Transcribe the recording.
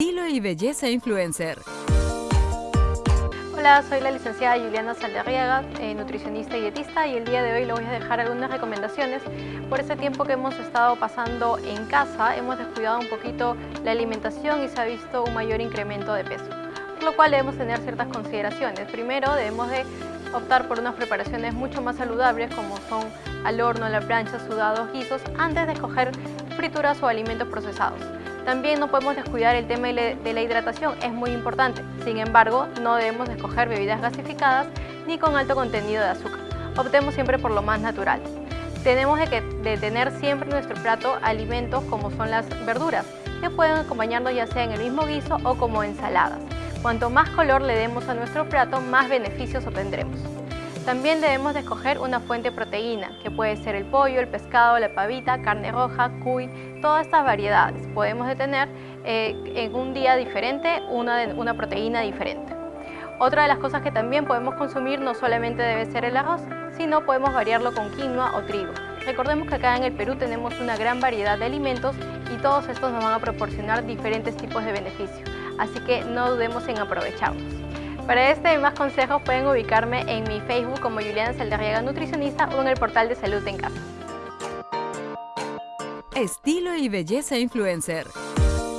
Estilo y belleza influencer. Hola, soy la licenciada Juliana Saldarriaga, eh, nutricionista y dietista y el día de hoy le voy a dejar algunas recomendaciones. Por ese tiempo que hemos estado pasando en casa, hemos descuidado un poquito la alimentación y se ha visto un mayor incremento de peso, por lo cual debemos tener ciertas consideraciones. Primero, debemos de optar por unas preparaciones mucho más saludables como son al horno, a la plancha, sudados, guisos, antes de escoger frituras o alimentos procesados. También no podemos descuidar el tema de la hidratación, es muy importante. Sin embargo, no debemos escoger bebidas gasificadas ni con alto contenido de azúcar. Optemos siempre por lo más natural. Tenemos que, de tener siempre en nuestro plato alimentos como son las verduras, que pueden acompañarnos ya sea en el mismo guiso o como ensaladas. Cuanto más color le demos a nuestro plato, más beneficios obtendremos. También debemos de escoger una fuente de proteína, que puede ser el pollo, el pescado, la pavita, carne roja, cuy, todas estas variedades. Podemos de tener eh, en un día diferente una, una proteína diferente. Otra de las cosas que también podemos consumir no solamente debe ser el arroz, sino podemos variarlo con quinoa o trigo. Recordemos que acá en el Perú tenemos una gran variedad de alimentos y todos estos nos van a proporcionar diferentes tipos de beneficios, así que no dudemos en aprovecharlos. Para este y más consejos pueden ubicarme en mi Facebook como Juliana Saldarriaga Nutricionista o en el portal de Salud en Casa. Estilo y belleza influencer.